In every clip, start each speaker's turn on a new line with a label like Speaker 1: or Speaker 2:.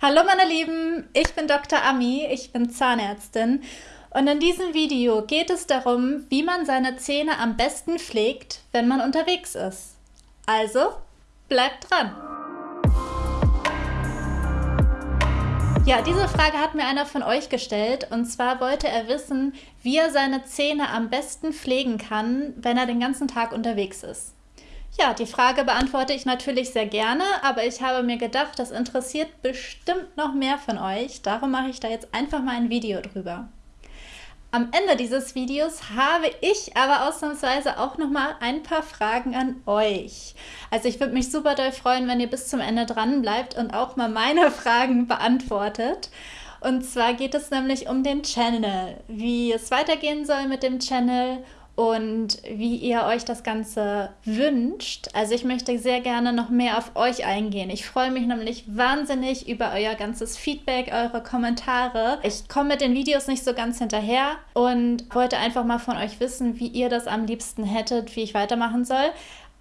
Speaker 1: Hallo meine Lieben, ich bin Dr. Ami, ich bin Zahnärztin und in diesem Video geht es darum, wie man seine Zähne am besten pflegt, wenn man unterwegs ist. Also, bleibt dran! Ja, diese Frage hat mir einer von euch gestellt und zwar wollte er wissen, wie er seine Zähne am besten pflegen kann, wenn er den ganzen Tag unterwegs ist. Ja, die Frage beantworte ich natürlich sehr gerne, aber ich habe mir gedacht, das interessiert bestimmt noch mehr von euch. Darum mache ich da jetzt einfach mal ein Video drüber. Am Ende dieses Videos habe ich aber ausnahmsweise auch noch mal ein paar Fragen an euch. Also ich würde mich super doll freuen, wenn ihr bis zum Ende dran bleibt und auch mal meine Fragen beantwortet. Und zwar geht es nämlich um den Channel, wie es weitergehen soll mit dem Channel und wie ihr euch das Ganze wünscht. Also ich möchte sehr gerne noch mehr auf euch eingehen. Ich freue mich nämlich wahnsinnig über euer ganzes Feedback, eure Kommentare. Ich komme mit den Videos nicht so ganz hinterher und wollte einfach mal von euch wissen, wie ihr das am liebsten hättet, wie ich weitermachen soll.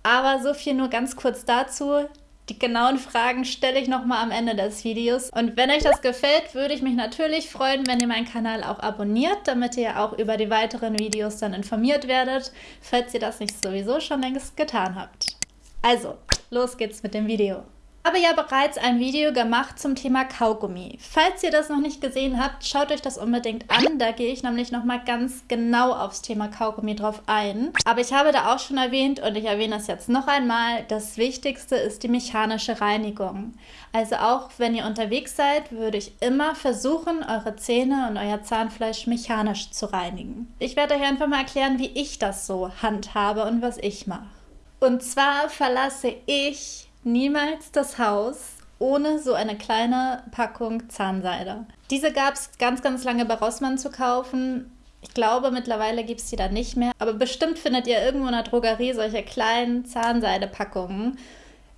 Speaker 1: Aber so viel nur ganz kurz dazu. Die genauen Fragen stelle ich nochmal am Ende des Videos. Und wenn euch das gefällt, würde ich mich natürlich freuen, wenn ihr meinen Kanal auch abonniert, damit ihr auch über die weiteren Videos dann informiert werdet, falls ihr das nicht sowieso schon längst getan habt. Also, los geht's mit dem Video habe ja bereits ein Video gemacht zum Thema Kaugummi. Falls ihr das noch nicht gesehen habt, schaut euch das unbedingt an. Da gehe ich nämlich nochmal ganz genau aufs Thema Kaugummi drauf ein. Aber ich habe da auch schon erwähnt und ich erwähne das jetzt noch einmal, das Wichtigste ist die mechanische Reinigung. Also auch wenn ihr unterwegs seid, würde ich immer versuchen, eure Zähne und euer Zahnfleisch mechanisch zu reinigen. Ich werde euch einfach mal erklären, wie ich das so handhabe und was ich mache. Und zwar verlasse ich niemals das Haus ohne so eine kleine Packung Zahnseide. Diese gab es ganz, ganz lange bei Rossmann zu kaufen. Ich glaube, mittlerweile gibt es die da nicht mehr. Aber bestimmt findet ihr irgendwo in der Drogerie solche kleinen Zahnseidepackungen.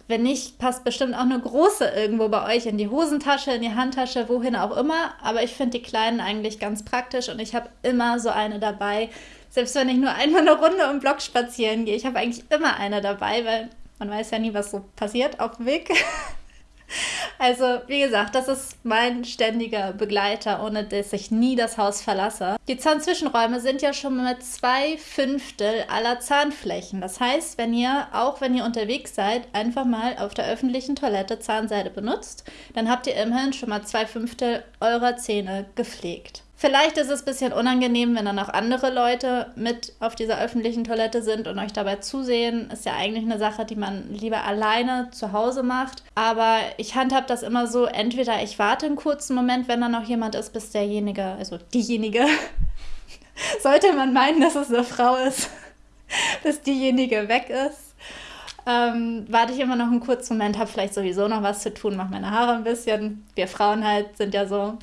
Speaker 1: Wenn nicht, passt bestimmt auch eine große irgendwo bei euch in die Hosentasche, in die Handtasche, wohin auch immer. Aber ich finde die kleinen eigentlich ganz praktisch und ich habe immer so eine dabei. Selbst wenn ich nur einmal eine Runde im Block spazieren gehe, ich habe eigentlich immer eine dabei, weil man weiß ja nie, was so passiert auf dem Weg. Also, wie gesagt, das ist mein ständiger Begleiter, ohne dass ich nie das Haus verlasse. Die Zahnzwischenräume sind ja schon mit zwei Fünftel aller Zahnflächen. Das heißt, wenn ihr, auch wenn ihr unterwegs seid, einfach mal auf der öffentlichen Toilette Zahnseide benutzt, dann habt ihr immerhin schon mal zwei Fünftel eurer Zähne gepflegt. Vielleicht ist es ein bisschen unangenehm, wenn dann auch andere Leute mit auf dieser öffentlichen Toilette sind und euch dabei zusehen. Ist ja eigentlich eine Sache, die man lieber alleine zu Hause macht. Aber ich handhab das immer so, entweder ich warte einen kurzen Moment, wenn da noch jemand ist, bis derjenige, also diejenige, sollte man meinen, dass es eine Frau ist, bis diejenige weg ist. Ähm, warte ich immer noch einen kurzen Moment, habe vielleicht sowieso noch was zu tun, mache meine Haare ein bisschen. Wir Frauen halt sind ja so.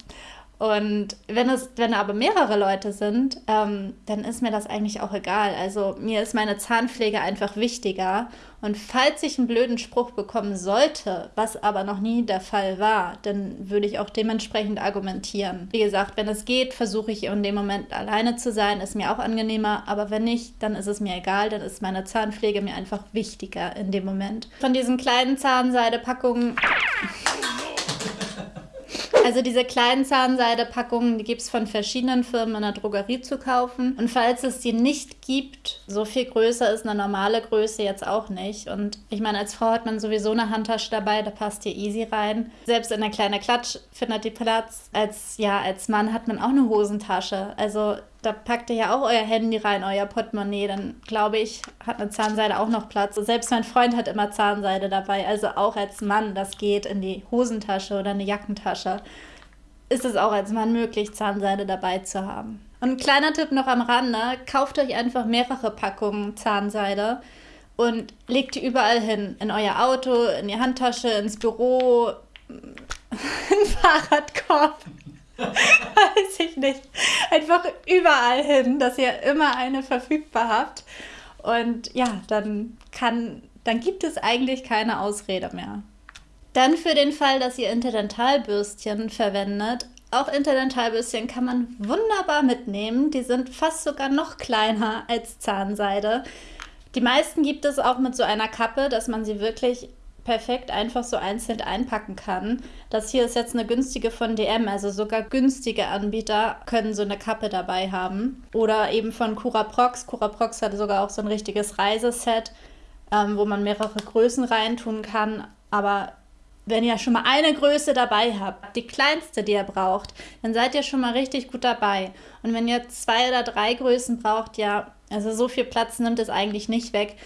Speaker 1: Und wenn es, wenn aber mehrere Leute sind, ähm, dann ist mir das eigentlich auch egal. Also mir ist meine Zahnpflege einfach wichtiger. Und falls ich einen blöden Spruch bekommen sollte, was aber noch nie der Fall war, dann würde ich auch dementsprechend argumentieren. Wie gesagt, wenn es geht, versuche ich in dem Moment alleine zu sein, ist mir auch angenehmer. Aber wenn nicht, dann ist es mir egal, dann ist meine Zahnpflege mir einfach wichtiger in dem Moment. Von diesen kleinen Zahnseidepackungen also diese kleinen Zahnseidepackungen, die gibt es von verschiedenen Firmen in der Drogerie zu kaufen. Und falls es die nicht gibt, so viel größer ist eine normale Größe jetzt auch nicht. Und ich meine, als Frau hat man sowieso eine Handtasche dabei, da passt hier easy rein. Selbst in der kleinen Klatsch findet die Platz. Als, ja, als Mann hat man auch eine Hosentasche. Also da packt ihr ja auch euer Handy rein, euer Portemonnaie, dann glaube ich, hat eine Zahnseide auch noch Platz. Selbst mein Freund hat immer Zahnseide dabei, also auch als Mann, das geht in die Hosentasche oder eine Jackentasche, ist es auch als Mann möglich, Zahnseide dabei zu haben. Und ein kleiner Tipp noch am Rande, kauft euch einfach mehrere Packungen Zahnseide und legt die überall hin. In euer Auto, in die Handtasche, ins Büro, in Fahrradkorb. Weiß ich nicht. Einfach überall hin, dass ihr immer eine verfügbar habt. Und ja, dann kann, dann gibt es eigentlich keine Ausrede mehr. Dann für den Fall, dass ihr Interdentalbürstchen verwendet. Auch Interdentalbürstchen kann man wunderbar mitnehmen. Die sind fast sogar noch kleiner als Zahnseide. Die meisten gibt es auch mit so einer Kappe, dass man sie wirklich perfekt einfach so einzeln einpacken kann. Das hier ist jetzt eine günstige von DM, also sogar günstige Anbieter können so eine Kappe dabei haben. Oder eben von Curaprox. Curaprox hat sogar auch so ein richtiges Reiseset, ähm, wo man mehrere Größen reintun kann. Aber wenn ihr schon mal eine Größe dabei habt, die kleinste, die ihr braucht, dann seid ihr schon mal richtig gut dabei. Und wenn ihr zwei oder drei Größen braucht, ja, also so viel Platz nimmt es eigentlich nicht weg.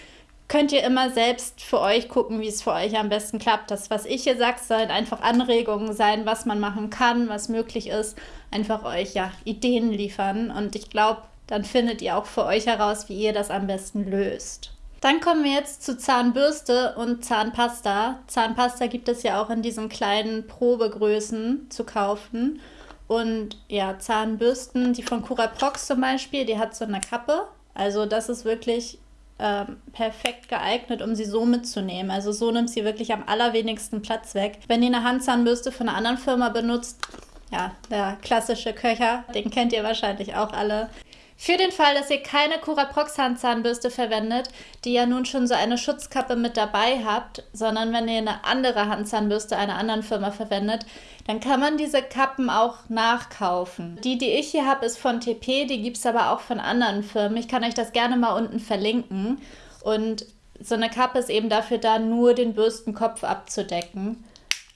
Speaker 1: Könnt ihr immer selbst für euch gucken, wie es für euch am besten klappt. Das, was ich hier sage, sollen einfach Anregungen sein, was man machen kann, was möglich ist. Einfach euch ja Ideen liefern. Und ich glaube, dann findet ihr auch für euch heraus, wie ihr das am besten löst. Dann kommen wir jetzt zu Zahnbürste und Zahnpasta. Zahnpasta gibt es ja auch in diesen kleinen Probegrößen zu kaufen. Und ja, Zahnbürsten, die von Curaprox zum Beispiel, die hat so eine Kappe. Also das ist wirklich ähm, perfekt geeignet, um sie so mitzunehmen. Also so nimmt sie wirklich am allerwenigsten Platz weg. Wenn ihr eine Handzahnbürste von einer anderen Firma benutzt, ja, der klassische Köcher, den kennt ihr wahrscheinlich auch alle. Für den Fall, dass ihr keine Curaprox Handzahnbürste verwendet, die ja nun schon so eine Schutzkappe mit dabei habt, sondern wenn ihr eine andere Handzahnbürste einer anderen Firma verwendet, dann kann man diese Kappen auch nachkaufen. Die, die ich hier habe, ist von TP, die gibt es aber auch von anderen Firmen. Ich kann euch das gerne mal unten verlinken. Und so eine Kappe ist eben dafür da, nur den Bürstenkopf abzudecken.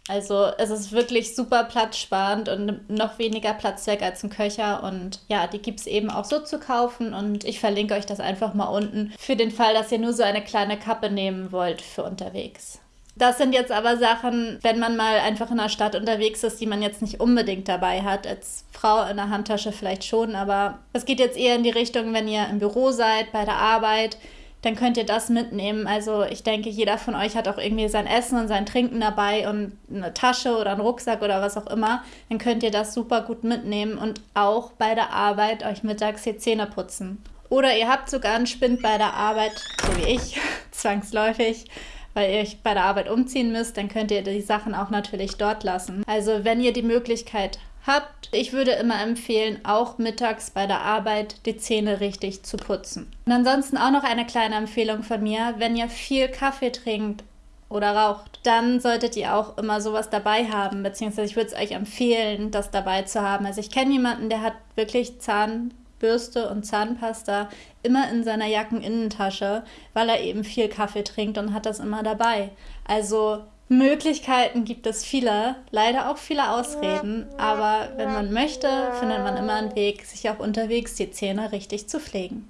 Speaker 1: Also es ist wirklich super platzsparend und noch weniger Platz weg als ein Köcher. Und ja, die gibt es eben auch so zu kaufen. Und ich verlinke euch das einfach mal unten für den Fall, dass ihr nur so eine kleine Kappe nehmen wollt für unterwegs. Das sind jetzt aber Sachen, wenn man mal einfach in der Stadt unterwegs ist, die man jetzt nicht unbedingt dabei hat. Als Frau in der Handtasche vielleicht schon, aber es geht jetzt eher in die Richtung, wenn ihr im Büro seid, bei der Arbeit dann könnt ihr das mitnehmen. Also ich denke, jeder von euch hat auch irgendwie sein Essen und sein Trinken dabei und eine Tasche oder einen Rucksack oder was auch immer. Dann könnt ihr das super gut mitnehmen und auch bei der Arbeit euch mittags die Zähne putzen. Oder ihr habt sogar einen Spind bei der Arbeit, so wie ich, zwangsläufig weil ihr euch bei der Arbeit umziehen müsst, dann könnt ihr die Sachen auch natürlich dort lassen. Also wenn ihr die Möglichkeit habt. Ich würde immer empfehlen, auch mittags bei der Arbeit die Zähne richtig zu putzen. Und ansonsten auch noch eine kleine Empfehlung von mir, wenn ihr viel Kaffee trinkt oder raucht, dann solltet ihr auch immer sowas dabei haben, beziehungsweise ich würde es euch empfehlen, das dabei zu haben. Also ich kenne jemanden, der hat wirklich Zahnbürste und Zahnpasta immer in seiner Jackeninnentasche, weil er eben viel Kaffee trinkt und hat das immer dabei. Also Möglichkeiten gibt es viele, leider auch viele Ausreden, aber wenn man möchte, findet man immer einen Weg, sich auch unterwegs die Zähne richtig zu pflegen.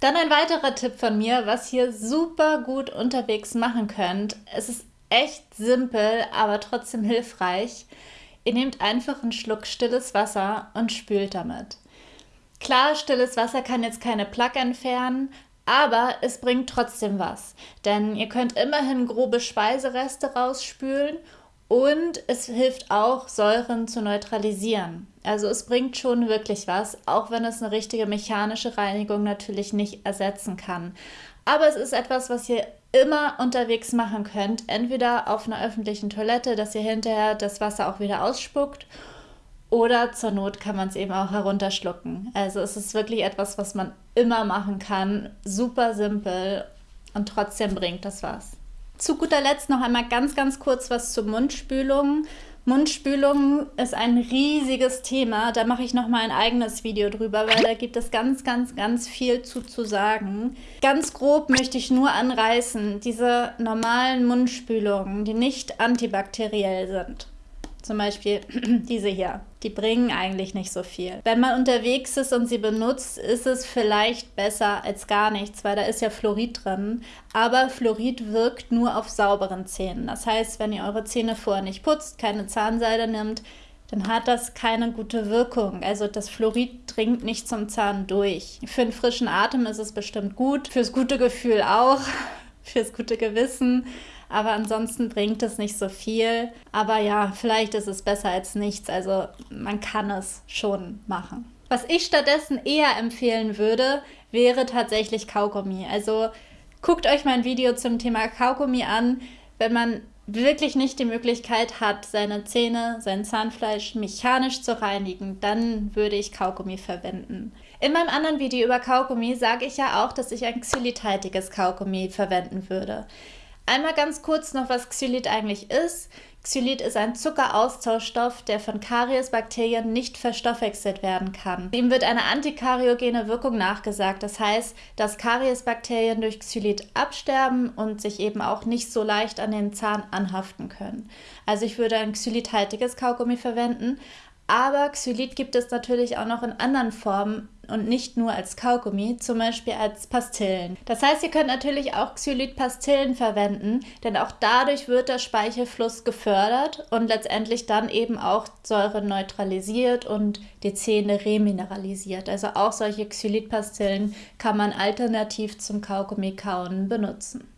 Speaker 1: Dann ein weiterer Tipp von mir, was ihr super gut unterwegs machen könnt. Es ist echt simpel, aber trotzdem hilfreich. Ihr nehmt einfach einen Schluck stilles Wasser und spült damit. Klar, stilles Wasser kann jetzt keine Plaque entfernen, aber es bringt trotzdem was, denn ihr könnt immerhin grobe Speisereste rausspülen und es hilft auch, Säuren zu neutralisieren. Also es bringt schon wirklich was, auch wenn es eine richtige mechanische Reinigung natürlich nicht ersetzen kann. Aber es ist etwas, was ihr immer unterwegs machen könnt, entweder auf einer öffentlichen Toilette, dass ihr hinterher das Wasser auch wieder ausspuckt oder zur Not kann man es eben auch herunterschlucken. Also es ist wirklich etwas, was man immer machen kann. Super simpel und trotzdem bringt das was. Zu guter Letzt noch einmal ganz, ganz kurz was zur Mundspülung. Mundspülung ist ein riesiges Thema. Da mache ich noch mal ein eigenes Video drüber, weil da gibt es ganz, ganz, ganz viel zu, zu sagen. Ganz grob möchte ich nur anreißen, diese normalen Mundspülungen, die nicht antibakteriell sind zum Beispiel diese hier, die bringen eigentlich nicht so viel. Wenn man unterwegs ist und sie benutzt, ist es vielleicht besser als gar nichts, weil da ist ja Fluorid drin. Aber Fluorid wirkt nur auf sauberen Zähnen. Das heißt, wenn ihr eure Zähne vorher nicht putzt, keine Zahnseide nimmt, dann hat das keine gute Wirkung. Also das Fluorid dringt nicht zum Zahn durch. Für einen frischen Atem ist es bestimmt gut, fürs gute Gefühl auch, fürs gute Gewissen aber ansonsten bringt es nicht so viel. Aber ja, vielleicht ist es besser als nichts. Also man kann es schon machen. Was ich stattdessen eher empfehlen würde, wäre tatsächlich Kaugummi. Also guckt euch mein Video zum Thema Kaugummi an. Wenn man wirklich nicht die Möglichkeit hat, seine Zähne, sein Zahnfleisch mechanisch zu reinigen, dann würde ich Kaugummi verwenden. In meinem anderen Video über Kaugummi sage ich ja auch, dass ich ein xylithaltiges Kaugummi verwenden würde. Einmal ganz kurz noch, was Xylit eigentlich ist. Xylit ist ein Zuckeraustauschstoff, der von Kariesbakterien nicht verstoffwechselt werden kann. Ihm wird eine antikariogene Wirkung nachgesagt. Das heißt, dass Kariesbakterien durch Xylit absterben und sich eben auch nicht so leicht an den Zahn anhaften können. Also ich würde ein xylithaltiges Kaugummi verwenden, aber Xylit gibt es natürlich auch noch in anderen Formen und nicht nur als Kaugummi, zum Beispiel als Pastillen. Das heißt, ihr könnt natürlich auch Xylit-Pastillen verwenden, denn auch dadurch wird der Speichelfluss gefördert und letztendlich dann eben auch Säure neutralisiert und die Zähne remineralisiert. Also auch solche Xylit-Pastillen kann man alternativ zum Kaugummi kauen benutzen.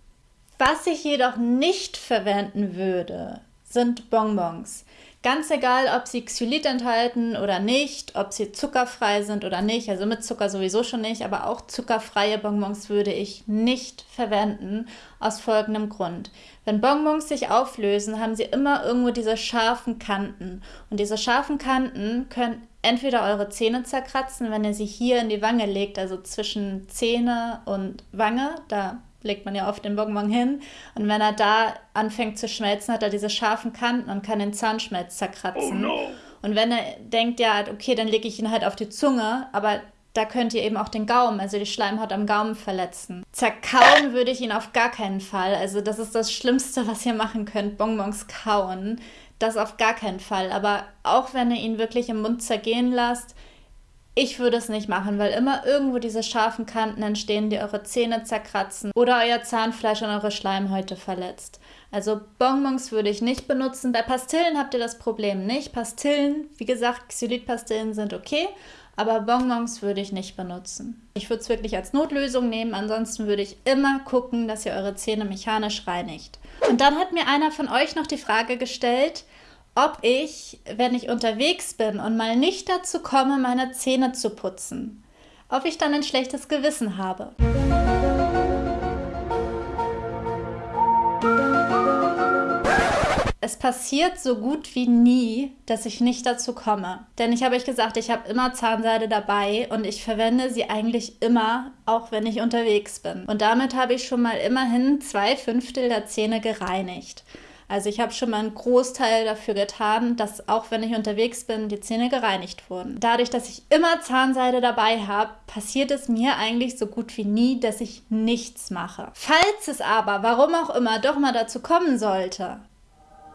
Speaker 1: Was ich jedoch nicht verwenden würde, sind Bonbons. Ganz egal, ob sie Xylit enthalten oder nicht, ob sie zuckerfrei sind oder nicht, also mit Zucker sowieso schon nicht, aber auch zuckerfreie Bonbons würde ich nicht verwenden, aus folgendem Grund. Wenn Bonbons sich auflösen, haben sie immer irgendwo diese scharfen Kanten. Und diese scharfen Kanten können entweder eure Zähne zerkratzen, wenn ihr sie hier in die Wange legt, also zwischen Zähne und Wange, da legt man ja oft den Bonbon hin. Und wenn er da anfängt zu schmelzen, hat er diese scharfen Kanten und kann den Zahnschmelz zerkratzen. Oh no. Und wenn er denkt, ja, okay, dann lege ich ihn halt auf die Zunge, aber da könnt ihr eben auch den Gaumen, also die Schleimhaut am Gaumen verletzen. Zerkauen würde ich ihn auf gar keinen Fall. Also das ist das Schlimmste, was ihr machen könnt, Bonbons kauen. Das auf gar keinen Fall. Aber auch wenn ihr ihn wirklich im Mund zergehen lasst, ich würde es nicht machen, weil immer irgendwo diese scharfen Kanten entstehen, die eure Zähne zerkratzen oder euer Zahnfleisch und eure Schleimhäute verletzt. Also Bonbons würde ich nicht benutzen. Bei Pastillen habt ihr das Problem nicht. Pastillen, wie gesagt, Xylitpastillen sind okay, aber Bonbons würde ich nicht benutzen. Ich würde es wirklich als Notlösung nehmen, ansonsten würde ich immer gucken, dass ihr eure Zähne mechanisch reinigt. Und dann hat mir einer von euch noch die Frage gestellt, ob ich, wenn ich unterwegs bin und mal nicht dazu komme, meine Zähne zu putzen, ob ich dann ein schlechtes Gewissen habe. Es passiert so gut wie nie, dass ich nicht dazu komme. Denn ich habe euch gesagt, ich habe immer Zahnseide dabei und ich verwende sie eigentlich immer, auch wenn ich unterwegs bin. Und damit habe ich schon mal immerhin zwei Fünftel der Zähne gereinigt. Also ich habe schon mal einen Großteil dafür getan, dass auch wenn ich unterwegs bin, die Zähne gereinigt wurden. Dadurch, dass ich immer Zahnseide dabei habe, passiert es mir eigentlich so gut wie nie, dass ich nichts mache. Falls es aber, warum auch immer, doch mal dazu kommen sollte,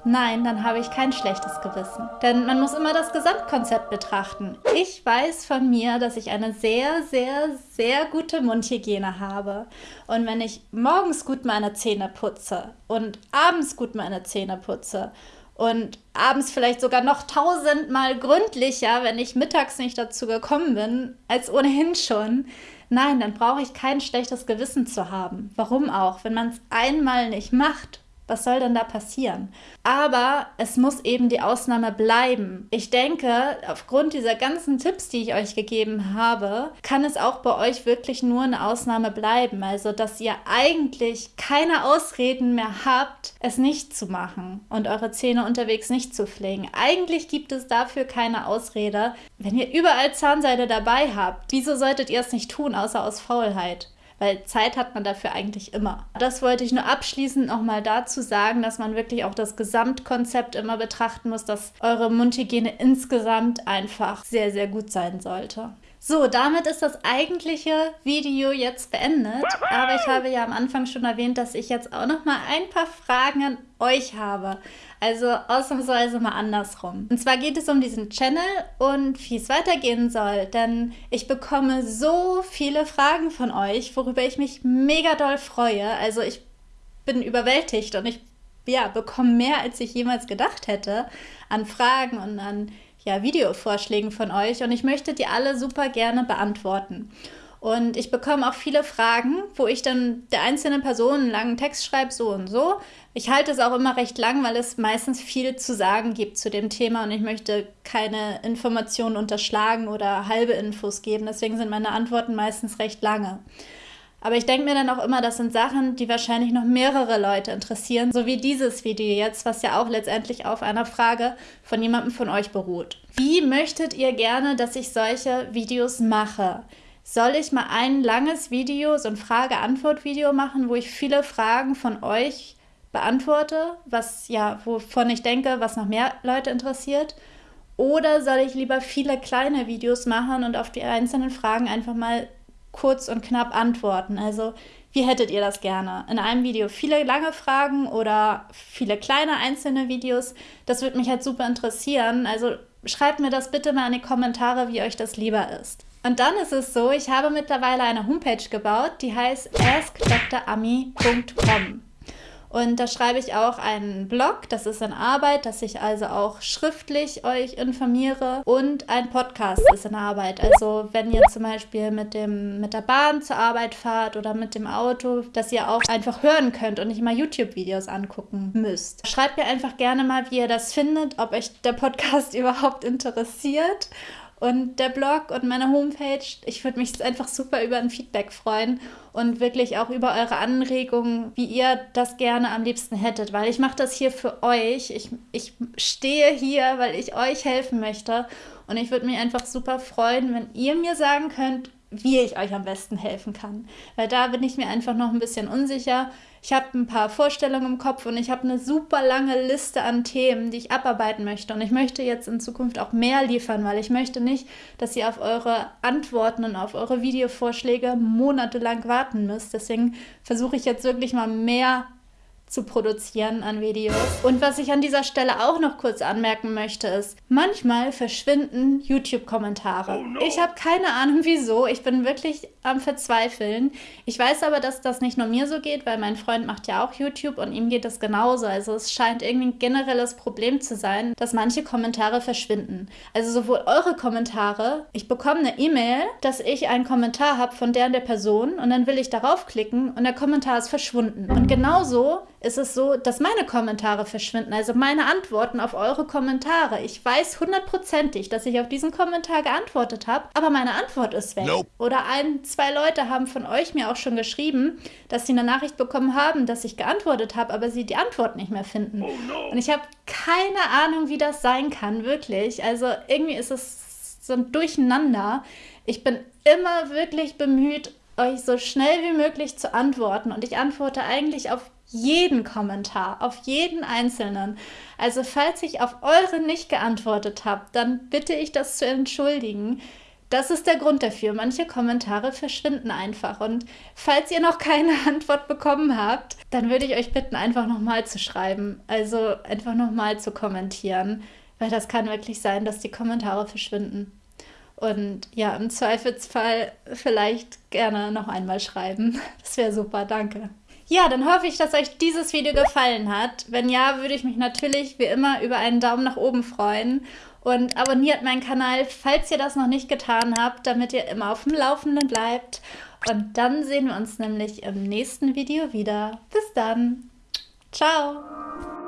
Speaker 1: Nein, dann habe ich kein schlechtes Gewissen. Denn man muss immer das Gesamtkonzept betrachten. Ich weiß von mir, dass ich eine sehr, sehr, sehr gute Mundhygiene habe. Und wenn ich morgens gut meine Zähne putze und abends gut meine Zähne putze und abends vielleicht sogar noch tausendmal gründlicher, wenn ich mittags nicht dazu gekommen bin, als ohnehin schon. Nein, dann brauche ich kein schlechtes Gewissen zu haben. Warum auch? Wenn man es einmal nicht macht was soll denn da passieren? Aber es muss eben die Ausnahme bleiben. Ich denke, aufgrund dieser ganzen Tipps, die ich euch gegeben habe, kann es auch bei euch wirklich nur eine Ausnahme bleiben. Also, dass ihr eigentlich keine Ausreden mehr habt, es nicht zu machen und eure Zähne unterwegs nicht zu pflegen. Eigentlich gibt es dafür keine Ausrede. Wenn ihr überall Zahnseide dabei habt, wieso solltet ihr es nicht tun, außer aus Faulheit? Weil Zeit hat man dafür eigentlich immer. Das wollte ich nur abschließend nochmal dazu sagen, dass man wirklich auch das Gesamtkonzept immer betrachten muss, dass eure Mundhygiene insgesamt einfach sehr, sehr gut sein sollte. So, damit ist das eigentliche Video jetzt beendet. Aber ich habe ja am Anfang schon erwähnt, dass ich jetzt auch noch mal ein paar Fragen an euch habe. Also ausnahmsweise mal andersrum. Und zwar geht es um diesen Channel und wie es weitergehen soll. Denn ich bekomme so viele Fragen von euch, worüber ich mich mega doll freue. Also ich bin überwältigt und ich ja, bekomme mehr, als ich jemals gedacht hätte an Fragen und an ja, Videovorschlägen von euch und ich möchte die alle super gerne beantworten. Und ich bekomme auch viele Fragen, wo ich dann der einzelnen Person einen langen Text schreibe, so und so. Ich halte es auch immer recht lang, weil es meistens viel zu sagen gibt zu dem Thema und ich möchte keine Informationen unterschlagen oder halbe Infos geben. Deswegen sind meine Antworten meistens recht lange. Aber ich denke mir dann auch immer, das sind Sachen, die wahrscheinlich noch mehrere Leute interessieren, so wie dieses Video jetzt, was ja auch letztendlich auf einer Frage von jemandem von euch beruht. Wie möchtet ihr gerne, dass ich solche Videos mache? Soll ich mal ein langes Video, so ein Frage-Antwort-Video machen, wo ich viele Fragen von euch beantworte, was ja, wovon ich denke, was noch mehr Leute interessiert. Oder soll ich lieber viele kleine Videos machen und auf die einzelnen Fragen einfach mal kurz und knapp antworten? Also, wie hättet ihr das gerne? In einem Video viele lange Fragen oder viele kleine einzelne Videos? Das würde mich halt super interessieren. Also, schreibt mir das bitte mal in die Kommentare, wie euch das lieber ist. Und dann ist es so, ich habe mittlerweile eine Homepage gebaut, die heißt askdrami.com. Und da schreibe ich auch einen Blog, das ist in Arbeit, dass ich also auch schriftlich euch informiere. Und ein Podcast ist in Arbeit. Also wenn ihr zum Beispiel mit, dem, mit der Bahn zur Arbeit fahrt oder mit dem Auto, dass ihr auch einfach hören könnt und nicht mal YouTube-Videos angucken müsst. Schreibt mir einfach gerne mal, wie ihr das findet, ob euch der Podcast überhaupt interessiert und der Blog und meine Homepage. Ich würde mich einfach super über ein Feedback freuen und wirklich auch über eure Anregungen, wie ihr das gerne am liebsten hättet, weil ich mache das hier für euch. Ich, ich stehe hier, weil ich euch helfen möchte und ich würde mich einfach super freuen, wenn ihr mir sagen könnt, wie ich euch am besten helfen kann. Weil da bin ich mir einfach noch ein bisschen unsicher. Ich habe ein paar Vorstellungen im Kopf und ich habe eine super lange Liste an Themen, die ich abarbeiten möchte. Und ich möchte jetzt in Zukunft auch mehr liefern, weil ich möchte nicht, dass ihr auf eure Antworten und auf eure Videovorschläge monatelang warten müsst. Deswegen versuche ich jetzt wirklich mal mehr zu produzieren an Videos. Und was ich an dieser Stelle auch noch kurz anmerken möchte, ist, manchmal verschwinden YouTube-Kommentare. Oh no. Ich habe keine Ahnung wieso. Ich bin wirklich am Verzweifeln. Ich weiß aber, dass das nicht nur mir so geht, weil mein Freund macht ja auch YouTube und ihm geht das genauso. Also es scheint irgendwie ein generelles Problem zu sein, dass manche Kommentare verschwinden. Also sowohl eure Kommentare, ich bekomme eine E-Mail, dass ich einen Kommentar habe von der und der Person und dann will ich darauf klicken und der Kommentar ist verschwunden. Und genauso ist es so, dass meine Kommentare verschwinden, also meine Antworten auf eure Kommentare. Ich weiß hundertprozentig, dass ich auf diesen Kommentar geantwortet habe, aber meine Antwort ist weg. Nope. Oder ein, zwei Leute haben von euch mir auch schon geschrieben, dass sie eine Nachricht bekommen haben, dass ich geantwortet habe, aber sie die Antwort nicht mehr finden. Oh no. Und ich habe keine Ahnung, wie das sein kann, wirklich. Also irgendwie ist es so ein Durcheinander. Ich bin immer wirklich bemüht, euch so schnell wie möglich zu antworten. Und ich antworte eigentlich auf jeden Kommentar, auf jeden einzelnen. Also falls ich auf eure nicht geantwortet habe, dann bitte ich das zu entschuldigen. Das ist der Grund dafür. Manche Kommentare verschwinden einfach. Und falls ihr noch keine Antwort bekommen habt, dann würde ich euch bitten, einfach nochmal zu schreiben. Also einfach nochmal zu kommentieren. Weil das kann wirklich sein, dass die Kommentare verschwinden. Und ja, im Zweifelsfall vielleicht gerne noch einmal schreiben. Das wäre super, danke. Ja, dann hoffe ich, dass euch dieses Video gefallen hat. Wenn ja, würde ich mich natürlich wie immer über einen Daumen nach oben freuen. Und abonniert meinen Kanal, falls ihr das noch nicht getan habt, damit ihr immer auf dem Laufenden bleibt. Und dann sehen wir uns nämlich im nächsten Video wieder. Bis dann. Ciao.